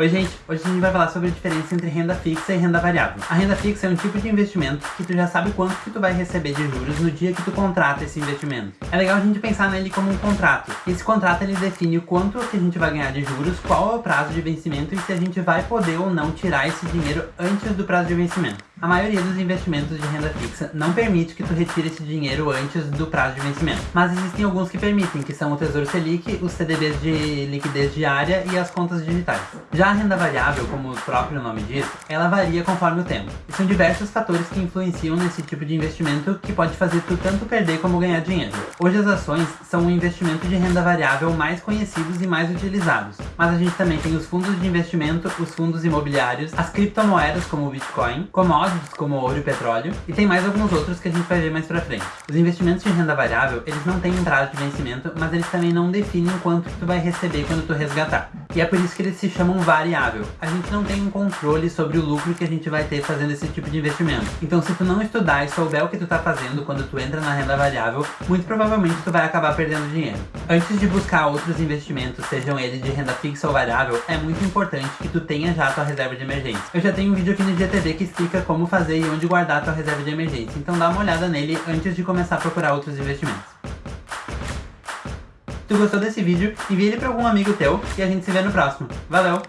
Oi gente, hoje a gente vai falar sobre a diferença entre renda fixa e renda variável. A renda fixa é um tipo de investimento que tu já sabe quanto que tu vai receber de juros no dia que tu contrata esse investimento. É legal a gente pensar nele como um contrato. Esse contrato ele define o quanto que a gente vai ganhar de juros, qual é o prazo de vencimento e se a gente vai poder ou não tirar esse dinheiro antes do prazo de vencimento. A maioria dos investimentos de renda fixa não permite que tu retire esse dinheiro antes do prazo de vencimento. Mas existem alguns que permitem, que são o Tesouro Selic, os CDBs de liquidez diária e as contas digitais. Já a renda variável, como o próprio nome diz, ela varia conforme o tempo. E são diversos fatores que influenciam nesse tipo de investimento que pode fazer tu tanto perder como ganhar dinheiro. Hoje as ações são o investimento de renda variável mais conhecidos e mais utilizados. Mas a gente também tem os fundos de investimento, os fundos imobiliários, as criptomoedas como o Bitcoin, commodities como ouro e petróleo, e tem mais alguns outros que a gente vai ver mais pra frente. Os investimentos de renda variável, eles não têm um prazo de vencimento, mas eles também não definem quanto tu vai receber quando tu resgatar. E é por isso que eles se chamam variável. A gente não tem um controle sobre o lucro que a gente vai ter fazendo esse tipo de investimento. Então se tu não estudar e souber o que tu tá fazendo quando tu entra na renda variável, muito provavelmente tu vai acabar perdendo dinheiro. Antes de buscar outros investimentos, sejam eles de renda fixa ou variável, é muito importante que tu tenha já a tua reserva de emergência. Eu já tenho um vídeo aqui no GTV que explica como fazer e onde guardar a tua reserva de emergência, então dá uma olhada nele antes de começar a procurar outros investimentos. Tu gostou desse vídeo, envie ele para algum amigo teu e a gente se vê no próximo. Valeu!